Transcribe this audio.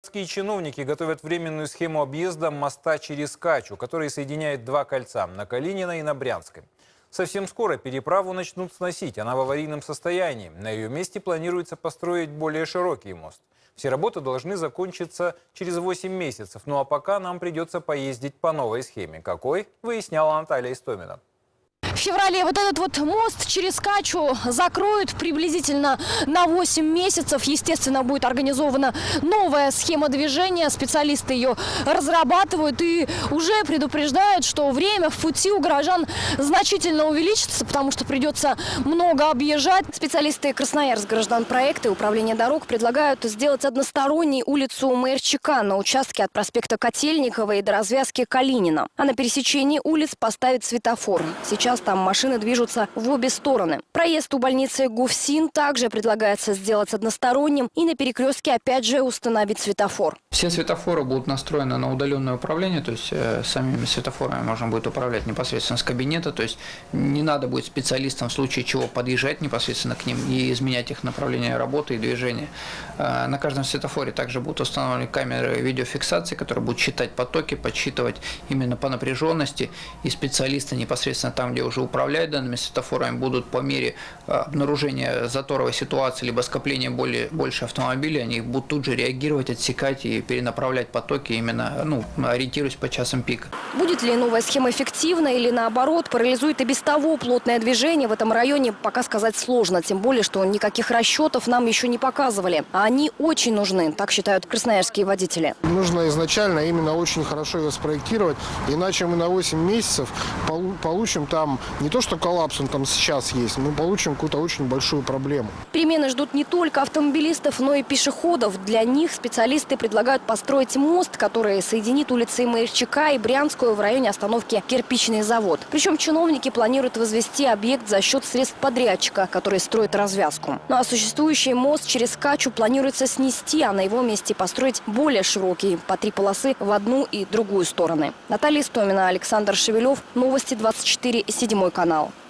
Городские чиновники готовят временную схему объезда моста через Качу, который соединяет два кольца – на Калинина и на Брянской. Совсем скоро переправу начнут сносить, она в аварийном состоянии. На ее месте планируется построить более широкий мост. Все работы должны закончиться через 8 месяцев, ну а пока нам придется поездить по новой схеме. Какой, выясняла Наталья Истомина. В феврале вот этот вот мост через Качу закроют приблизительно на 8 месяцев. Естественно, будет организована новая схема движения. Специалисты ее разрабатывают и уже предупреждают, что время в пути у горожан значительно увеличится, потому что придется много объезжать. Специалисты Красноярск граждан проекта и управления дорог предлагают сделать односторонней улицу Мэрчика на участке от проспекта Котельникова и до развязки Калинина. А на пересечении улиц поставить светофор. Сейчас там машины движутся в обе стороны. Проезд у больницы Гуфсин также предлагается сделать односторонним и на перекрестке опять же установить светофор. Все светофоры будут настроены на удаленное управление, то есть э, самими светофорами можно будет управлять непосредственно с кабинета, то есть не надо будет специалистам в случае чего подъезжать непосредственно к ним и изменять их направление работы и движения. Э, на каждом светофоре также будут установлены камеры видеофиксации, которые будут считать потоки, подсчитывать именно по напряженности, и специалисты непосредственно там, где уже управляют данными светофорами, будут по мере э, обнаружения заторовой ситуации либо скопления более, больше автомобилей, они будут тут же реагировать, отсекать и перенаправлять потоки именно, ну, ориентируясь по часам пика. Будет ли новая схема эффективна или наоборот парализует и без того плотное движение в этом районе, пока сказать сложно. Тем более, что никаких расчетов нам еще не показывали. А они очень нужны, так считают красноярские водители. Нужно изначально именно очень хорошо его спроектировать, иначе мы на 8 месяцев полу- получим там не то, что коллапс он там сейчас есть, мы получим какую-то очень большую проблему. Перемены ждут не только автомобилистов, но и пешеходов. Для них специалисты предлагают построить мост, который соединит улицы Маевчака и Брянскую в районе остановки «Кирпичный завод». Причем чиновники планируют возвести объект за счет средств подрядчика, который строит развязку. Ну а существующий мост через Качу планируется снести, а на его месте построить более широкий, по три полосы в одну и другую стороны. Наталья Истомина, Александр Шевелев. Новости 24, седьмой канал.